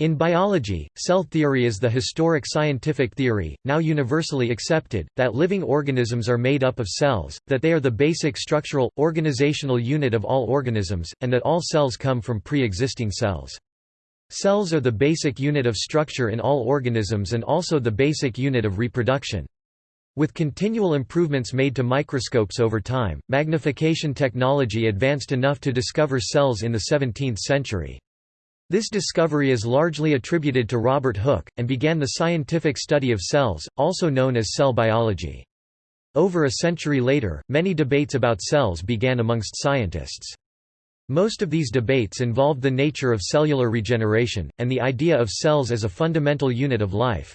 In biology, cell theory is the historic scientific theory, now universally accepted, that living organisms are made up of cells, that they are the basic structural, organizational unit of all organisms, and that all cells come from pre-existing cells. Cells are the basic unit of structure in all organisms and also the basic unit of reproduction. With continual improvements made to microscopes over time, magnification technology advanced enough to discover cells in the 17th century. This discovery is largely attributed to Robert Hooke, and began the scientific study of cells, also known as cell biology. Over a century later, many debates about cells began amongst scientists. Most of these debates involved the nature of cellular regeneration, and the idea of cells as a fundamental unit of life.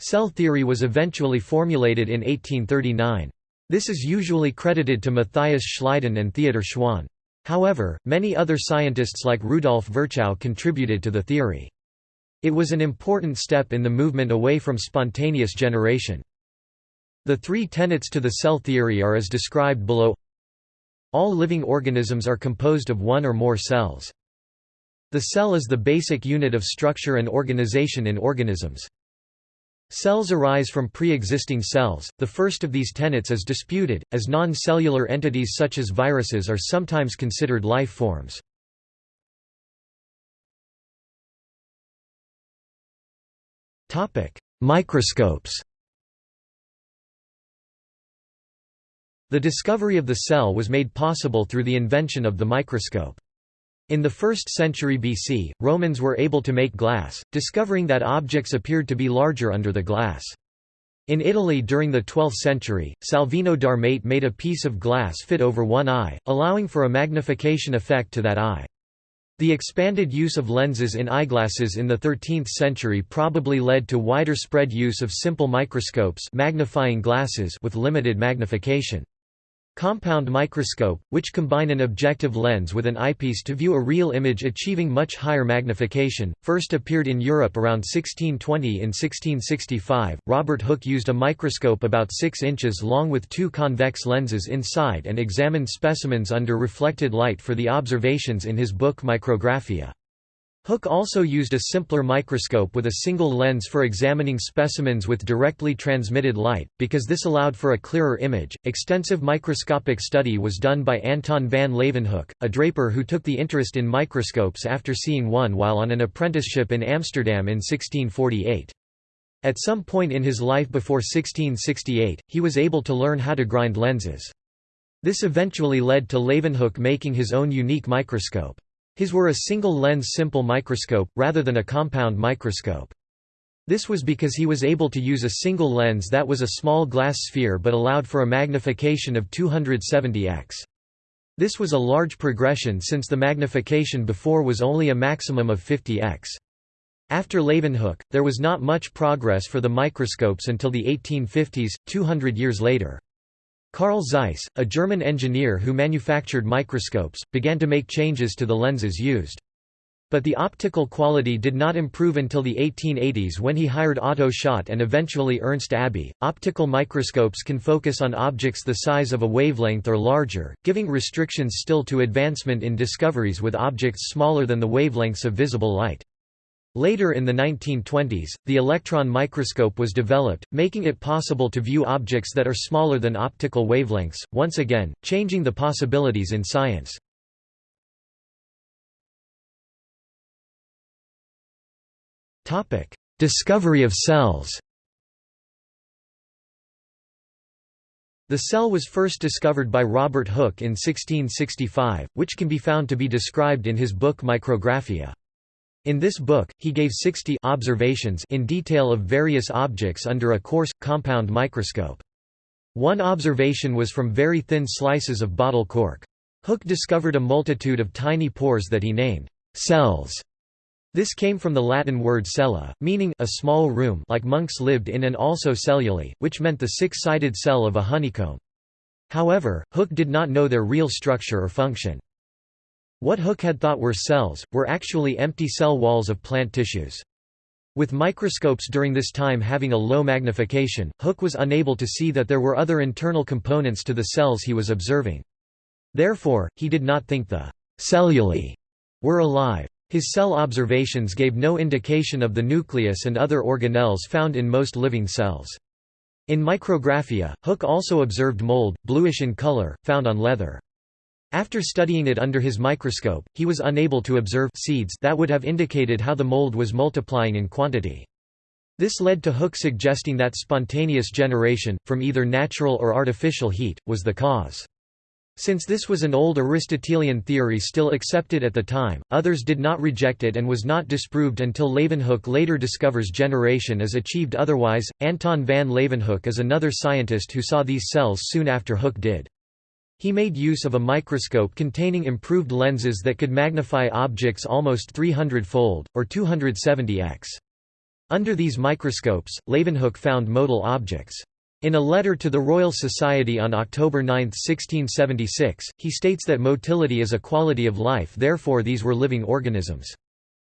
Cell theory was eventually formulated in 1839. This is usually credited to Matthias Schleiden and Theodor Schwann. However, many other scientists like Rudolf Virchow contributed to the theory. It was an important step in the movement away from spontaneous generation. The three tenets to the cell theory are as described below All living organisms are composed of one or more cells. The cell is the basic unit of structure and organization in organisms. Cells arise from pre-existing cells. The first of these tenets is disputed, as non-cellular entities such as viruses are sometimes considered life forms. Topic: Microscopes. The discovery of the cell was made possible through the invention of the microscope. In the 1st century BC, Romans were able to make glass, discovering that objects appeared to be larger under the glass. In Italy during the 12th century, Salvino d'Armate made a piece of glass fit over one eye, allowing for a magnification effect to that eye. The expanded use of lenses in eyeglasses in the 13th century probably led to wider spread use of simple microscopes magnifying glasses with limited magnification. Compound microscope, which combine an objective lens with an eyepiece to view a real image achieving much higher magnification, first appeared in Europe around 1620 in 1665. Robert Hooke used a microscope about 6 inches long with two convex lenses inside and examined specimens under reflected light for the observations in his book Micrographia. Hooke also used a simpler microscope with a single lens for examining specimens with directly transmitted light, because this allowed for a clearer image. Extensive microscopic study was done by Anton van Leeuwenhoek, a draper who took the interest in microscopes after seeing one while on an apprenticeship in Amsterdam in 1648. At some point in his life before 1668, he was able to learn how to grind lenses. This eventually led to Leeuwenhoek making his own unique microscope. His were a single-lens simple microscope, rather than a compound microscope. This was because he was able to use a single lens that was a small glass sphere but allowed for a magnification of 270x. This was a large progression since the magnification before was only a maximum of 50x. After Leeuwenhoek, there was not much progress for the microscopes until the 1850s, 200 years later. Carl Zeiss, a German engineer who manufactured microscopes, began to make changes to the lenses used. But the optical quality did not improve until the 1880s when he hired Otto Schott and eventually Ernst Abbe. Optical microscopes can focus on objects the size of a wavelength or larger, giving restrictions still to advancement in discoveries with objects smaller than the wavelengths of visible light. Later in the 1920s, the electron microscope was developed, making it possible to view objects that are smaller than optical wavelengths, once again, changing the possibilities in science. Discovery of cells The cell was first discovered by Robert Hooke in 1665, which can be found to be described in his book Micrographia. In this book, he gave 60 observations in detail of various objects under a coarse, compound microscope. One observation was from very thin slices of bottle cork. Hooke discovered a multitude of tiny pores that he named cells. This came from the Latin word cella, meaning a small room like monks lived in and also cellulae, which meant the six-sided cell of a honeycomb. However, Hooke did not know their real structure or function. What Hooke had thought were cells, were actually empty cell walls of plant tissues. With microscopes during this time having a low magnification, Hooke was unable to see that there were other internal components to the cells he was observing. Therefore, he did not think the cellulae were alive. His cell observations gave no indication of the nucleus and other organelles found in most living cells. In micrographia, Hooke also observed mold, bluish in color, found on leather. After studying it under his microscope, he was unable to observe seeds that would have indicated how the mold was multiplying in quantity. This led to Hooke suggesting that spontaneous generation, from either natural or artificial heat, was the cause. Since this was an old Aristotelian theory still accepted at the time, others did not reject it and was not disproved until Leeuwenhoek later discovers generation is achieved otherwise. Anton van Leeuwenhoek is another scientist who saw these cells soon after Hooke did. He made use of a microscope containing improved lenses that could magnify objects almost 300-fold, or 270x. Under these microscopes, Leeuwenhoek found motile objects. In a letter to the Royal Society on October 9, 1676, he states that motility is a quality of life therefore these were living organisms.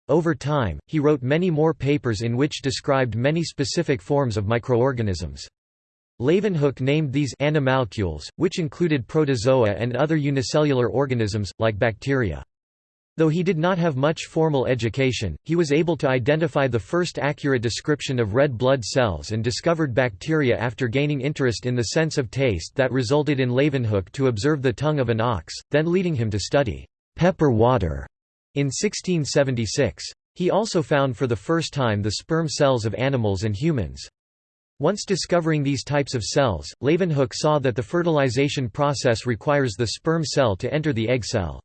Over time, he wrote many more papers in which described many specific forms of microorganisms. Leeuwenhoek named these animalcules, which included protozoa and other unicellular organisms, like bacteria. Though he did not have much formal education, he was able to identify the first accurate description of red blood cells and discovered bacteria after gaining interest in the sense of taste that resulted in Leeuwenhoek to observe the tongue of an ox, then leading him to study pepper water in 1676. He also found for the first time the sperm cells of animals and humans. Once discovering these types of cells, Leeuwenhoek saw that the fertilization process requires the sperm cell to enter the egg cell.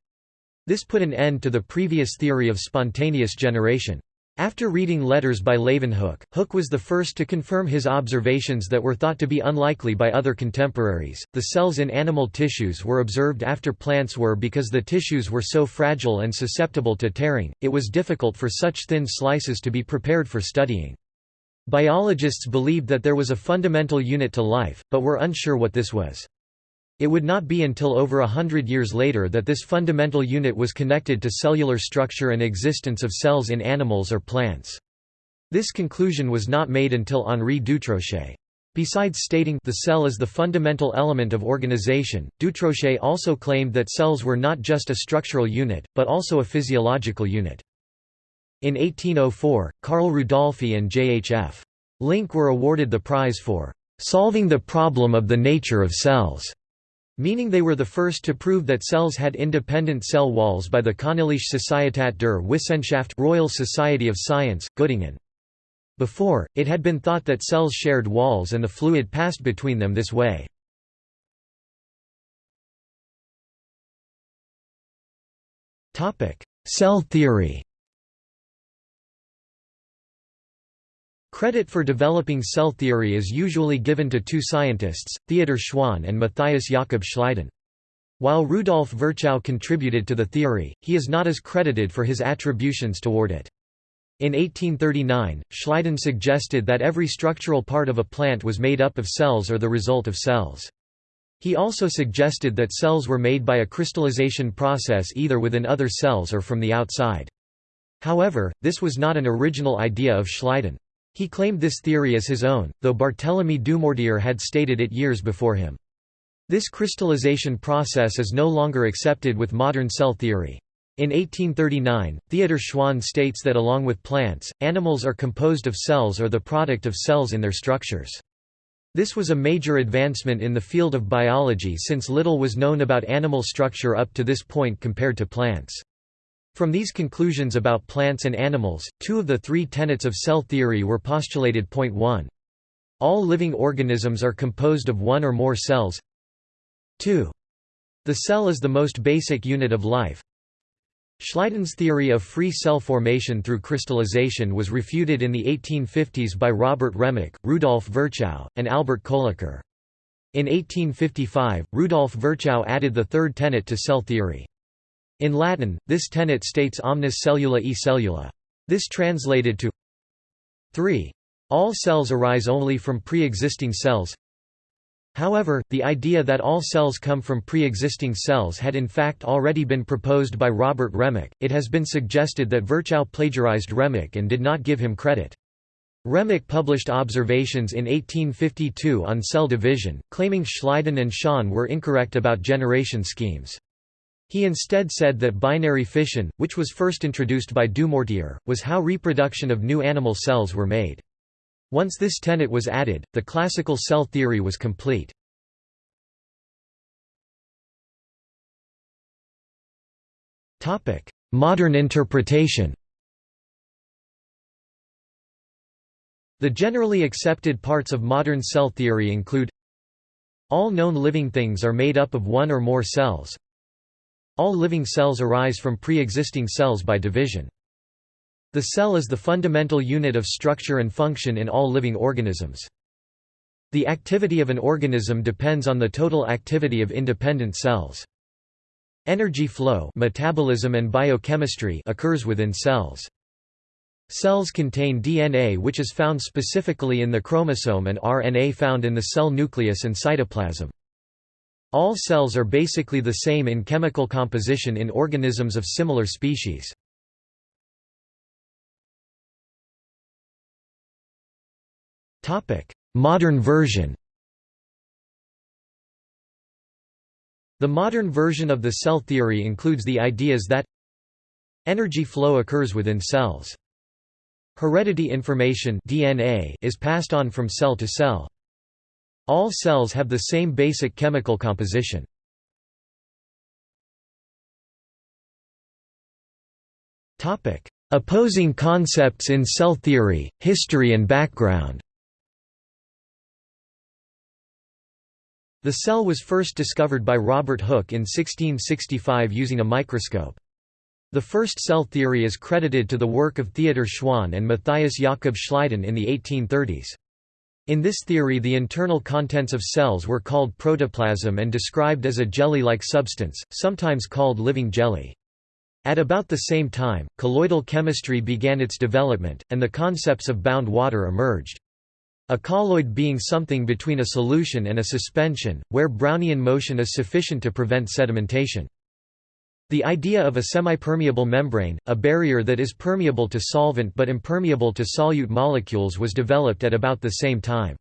This put an end to the previous theory of spontaneous generation. After reading letters by Leeuwenhoek, Hooke was the first to confirm his observations that were thought to be unlikely by other contemporaries. The cells in animal tissues were observed after plants were because the tissues were so fragile and susceptible to tearing, it was difficult for such thin slices to be prepared for studying. Biologists believed that there was a fundamental unit to life, but were unsure what this was. It would not be until over a hundred years later that this fundamental unit was connected to cellular structure and existence of cells in animals or plants. This conclusion was not made until Henri Dutrochet. Besides stating the cell is the fundamental element of organization, Dutrochet also claimed that cells were not just a structural unit, but also a physiological unit. In 1804, Carl Rudolphi and J.H.F. Link were awarded the prize for "...solving the problem of the nature of cells." meaning they were the first to prove that cells had independent cell walls by the Königliche Societät der Wissenschaft Royal Society of Science, Göttingen. Before, it had been thought that cells shared walls and the fluid passed between them this way. Cell theory Credit for developing cell theory is usually given to two scientists, Theodor Schwann and Matthias Jakob Schleiden. While Rudolf Virchow contributed to the theory, he is not as credited for his attributions toward it. In 1839, Schleiden suggested that every structural part of a plant was made up of cells or the result of cells. He also suggested that cells were made by a crystallization process either within other cells or from the outside. However, this was not an original idea of Schleiden. He claimed this theory as his own, though Barthélemy Dumortier had stated it years before him. This crystallization process is no longer accepted with modern cell theory. In 1839, Theodor Schwann states that along with plants, animals are composed of cells or the product of cells in their structures. This was a major advancement in the field of biology since little was known about animal structure up to this point compared to plants. From these conclusions about plants and animals, two of the three tenets of cell theory were postulated. Point 1. All living organisms are composed of one or more cells. 2. The cell is the most basic unit of life. Schleiden's theory of free cell formation through crystallization was refuted in the 1850s by Robert Remak, Rudolf Virchow, and Albert Kolliker. In 1855, Rudolf Virchow added the third tenet to cell theory. In Latin, this tenet states omnis cellula e cellula. This translated to 3. All cells arise only from pre-existing cells However, the idea that all cells come from pre-existing cells had in fact already been proposed by Robert Remak. It has been suggested that Virchow plagiarized Remak and did not give him credit. Remak published observations in 1852 on cell division, claiming Schleiden and Schwann were incorrect about generation schemes. He instead said that binary fission, which was first introduced by Dumortier, was how reproduction of new animal cells were made. Once this tenet was added, the classical cell theory was complete. Modern interpretation The generally accepted parts of modern cell theory include All known living things are made up of one or more cells. All living cells arise from pre-existing cells by division. The cell is the fundamental unit of structure and function in all living organisms. The activity of an organism depends on the total activity of independent cells. Energy flow metabolism and biochemistry occurs within cells. Cells contain DNA which is found specifically in the chromosome and RNA found in the cell nucleus and cytoplasm. All cells are basically the same in chemical composition in organisms of similar species. Modern version The modern version of the cell theory includes the ideas that energy flow occurs within cells. Heredity information DNA is passed on from cell to cell. All cells have the same basic chemical composition. Opposing concepts in cell theory, history and background The cell was first discovered by Robert Hooke in 1665 using a microscope. The first cell theory is credited to the work of Theodor Schwann and Matthias Jakob Schleiden in the 1830s. In this theory the internal contents of cells were called protoplasm and described as a jelly-like substance, sometimes called living jelly. At about the same time, colloidal chemistry began its development, and the concepts of bound water emerged. A colloid being something between a solution and a suspension, where Brownian motion is sufficient to prevent sedimentation. The idea of a semipermeable membrane, a barrier that is permeable to solvent but impermeable to solute molecules was developed at about the same time.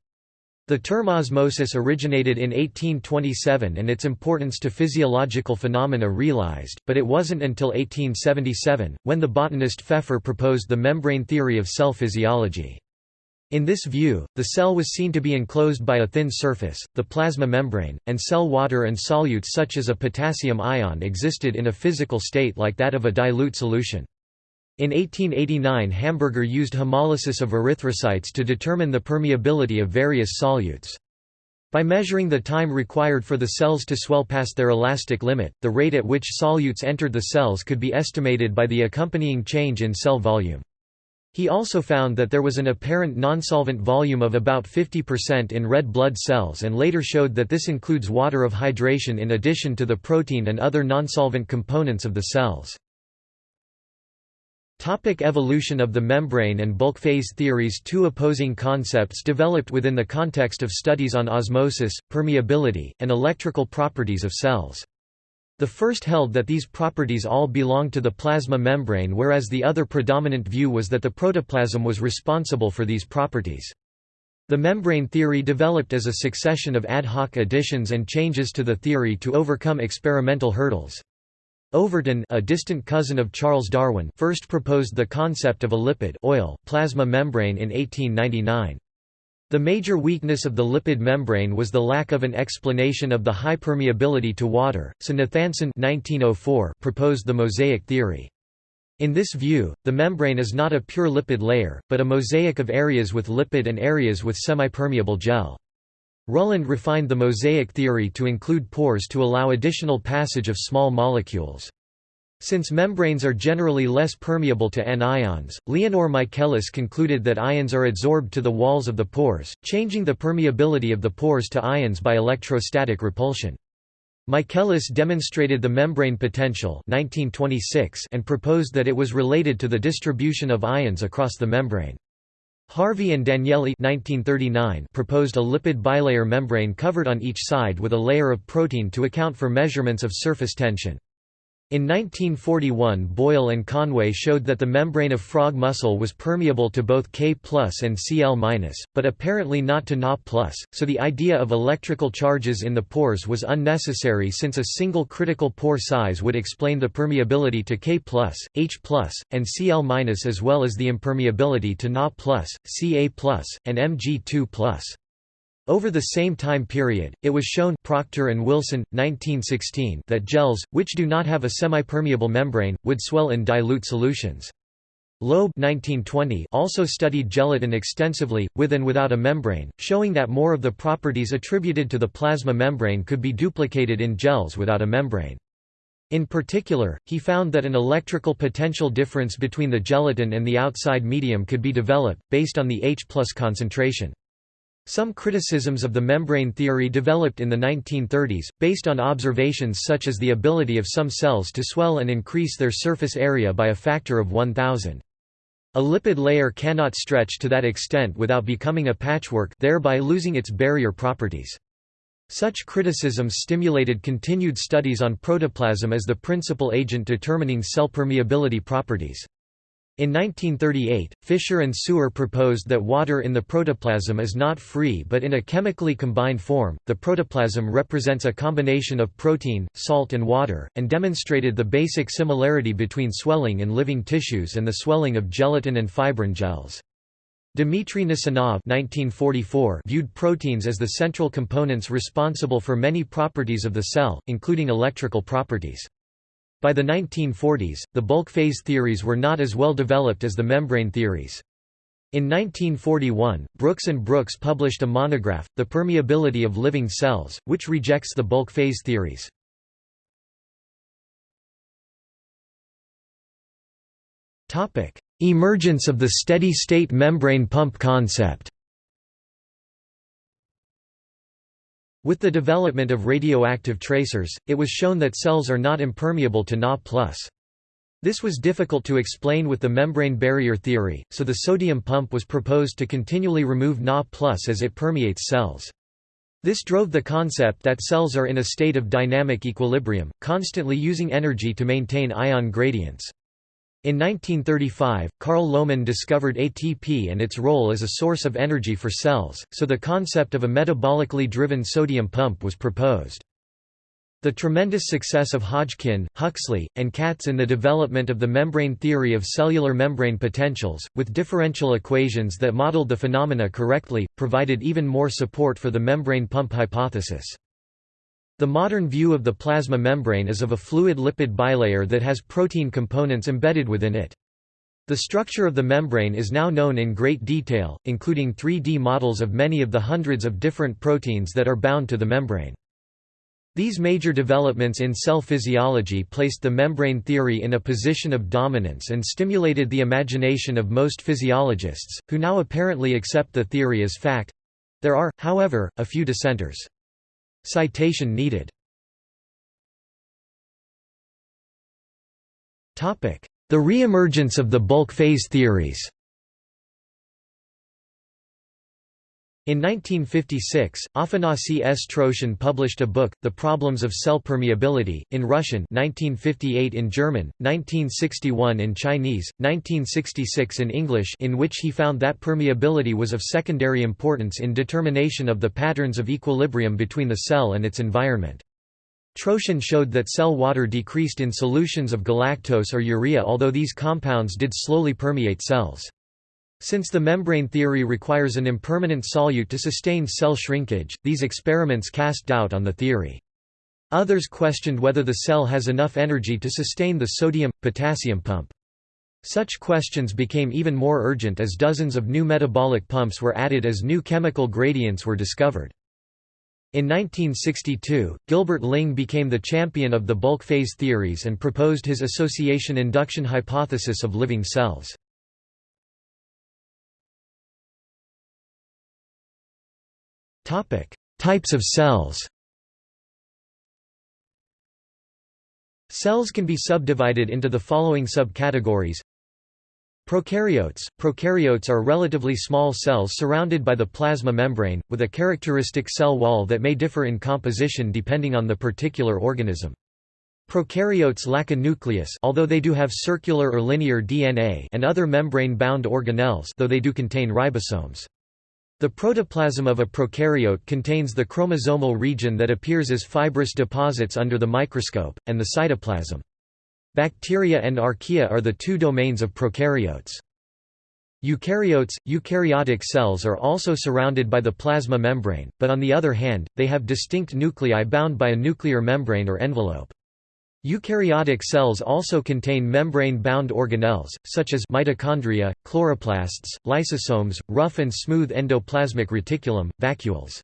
The term osmosis originated in 1827 and its importance to physiological phenomena realized, but it wasn't until 1877, when the botanist Pfeffer proposed the membrane theory of cell physiology. In this view, the cell was seen to be enclosed by a thin surface, the plasma membrane, and cell water and solutes such as a potassium ion existed in a physical state like that of a dilute solution. In 1889 Hamburger used hemolysis of erythrocytes to determine the permeability of various solutes. By measuring the time required for the cells to swell past their elastic limit, the rate at which solutes entered the cells could be estimated by the accompanying change in cell volume. He also found that there was an apparent nonsolvent volume of about 50% in red blood cells and later showed that this includes water of hydration in addition to the protein and other nonsolvent components of the cells. Topic evolution of the membrane and bulk phase theories Two opposing concepts developed within the context of studies on osmosis, permeability, and electrical properties of cells. The first held that these properties all belong to the plasma membrane whereas the other predominant view was that the protoplasm was responsible for these properties. The membrane theory developed as a succession of ad hoc additions and changes to the theory to overcome experimental hurdles. Overton a distant cousin of Charles Darwin first proposed the concept of a lipid oil plasma membrane in 1899. The major weakness of the lipid membrane was the lack of an explanation of the high permeability to water, so Nathanson 1904 proposed the mosaic theory. In this view, the membrane is not a pure lipid layer, but a mosaic of areas with lipid and areas with semipermeable gel. Ruhland refined the mosaic theory to include pores to allow additional passage of small molecules. Since membranes are generally less permeable to anions, Leonor Michaelis concluded that ions are adsorbed to the walls of the pores, changing the permeability of the pores to ions by electrostatic repulsion. Michaelis demonstrated the membrane potential 1926 and proposed that it was related to the distribution of ions across the membrane. Harvey and Danielli 1939 proposed a lipid bilayer membrane covered on each side with a layer of protein to account for measurements of surface tension. In 1941 Boyle and Conway showed that the membrane of frog muscle was permeable to both K and Cl but apparently not to Na plus, so the idea of electrical charges in the pores was unnecessary since a single critical pore size would explain the permeability to K H and Cl as well as the impermeability to Na Ca and Mg2 over the same time period, it was shown Procter and Wilson, 1916 that gels, which do not have a semipermeable membrane, would swell in dilute solutions. Loeb 1920 also studied gelatin extensively, with and without a membrane, showing that more of the properties attributed to the plasma membrane could be duplicated in gels without a membrane. In particular, he found that an electrical potential difference between the gelatin and the outside medium could be developed, based on the H concentration. Some criticisms of the membrane theory developed in the 1930s, based on observations such as the ability of some cells to swell and increase their surface area by a factor of 1000. A lipid layer cannot stretch to that extent without becoming a patchwork thereby losing its barrier properties. Such criticisms stimulated continued studies on protoplasm as the principal agent determining cell permeability properties. In 1938, Fisher and Suer proposed that water in the protoplasm is not free but in a chemically combined form. The protoplasm represents a combination of protein, salt, and water, and demonstrated the basic similarity between swelling in living tissues and the swelling of gelatin and fibrin gels. Dmitry Nasonov viewed proteins as the central components responsible for many properties of the cell, including electrical properties. By the 1940s, the bulk phase theories were not as well developed as the membrane theories. In 1941, Brooks and Brooks published a monograph, The Permeability of Living Cells, which rejects the bulk phase theories. Emergence of the steady-state membrane pump concept With the development of radioactive tracers, it was shown that cells are not impermeable to Na+. This was difficult to explain with the membrane barrier theory, so the sodium pump was proposed to continually remove Na+, as it permeates cells. This drove the concept that cells are in a state of dynamic equilibrium, constantly using energy to maintain ion gradients. In 1935, Carl Lohmann discovered ATP and its role as a source of energy for cells, so the concept of a metabolically driven sodium pump was proposed. The tremendous success of Hodgkin, Huxley, and Katz in the development of the membrane theory of cellular membrane potentials, with differential equations that modeled the phenomena correctly, provided even more support for the membrane pump hypothesis. The modern view of the plasma membrane is of a fluid lipid bilayer that has protein components embedded within it. The structure of the membrane is now known in great detail, including 3D models of many of the hundreds of different proteins that are bound to the membrane. These major developments in cell physiology placed the membrane theory in a position of dominance and stimulated the imagination of most physiologists, who now apparently accept the theory as fact. There are, however, a few dissenters. Citation needed. The re-emergence of the bulk phase theories In 1956, Afanasy S. Troshin published a book, The Problems of Cell Permeability, in Russian 1958 in German, 1961 in Chinese, 1966 in English in which he found that permeability was of secondary importance in determination of the patterns of equilibrium between the cell and its environment. Troshin showed that cell water decreased in solutions of galactose or urea although these compounds did slowly permeate cells. Since the membrane theory requires an impermeant solute to sustain cell shrinkage, these experiments cast doubt on the theory. Others questioned whether the cell has enough energy to sustain the sodium-potassium pump. Such questions became even more urgent as dozens of new metabolic pumps were added as new chemical gradients were discovered. In 1962, Gilbert Ling became the champion of the bulk phase theories and proposed his association induction hypothesis of living cells. Types of cells Cells can be subdivided into the following subcategories Prokaryotes – Prokaryotes are relatively small cells surrounded by the plasma membrane, with a characteristic cell wall that may differ in composition depending on the particular organism. Prokaryotes lack a nucleus although they do have circular or linear DNA and other membrane-bound organelles though they do contain ribosomes. The protoplasm of a prokaryote contains the chromosomal region that appears as fibrous deposits under the microscope, and the cytoplasm. Bacteria and archaea are the two domains of prokaryotes. Eukaryotes, eukaryotic cells are also surrounded by the plasma membrane, but on the other hand, they have distinct nuclei bound by a nuclear membrane or envelope. Eukaryotic cells also contain membrane-bound organelles, such as mitochondria, chloroplasts, lysosomes, rough and smooth endoplasmic reticulum, vacuoles.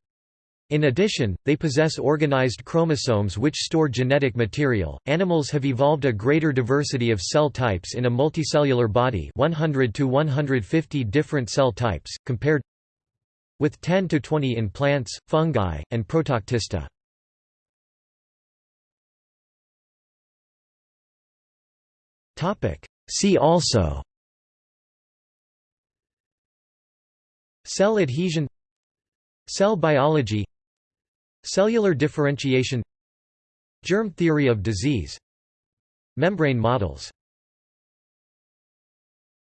In addition, they possess organized chromosomes which store genetic material. Animals have evolved a greater diversity of cell types in a multicellular body, 100 to 150 different cell types, compared with 10 to 20 in plants, fungi, and Protoctista. See also. Cell adhesion. Cell biology. Cellular differentiation. Germ theory of disease. Membrane models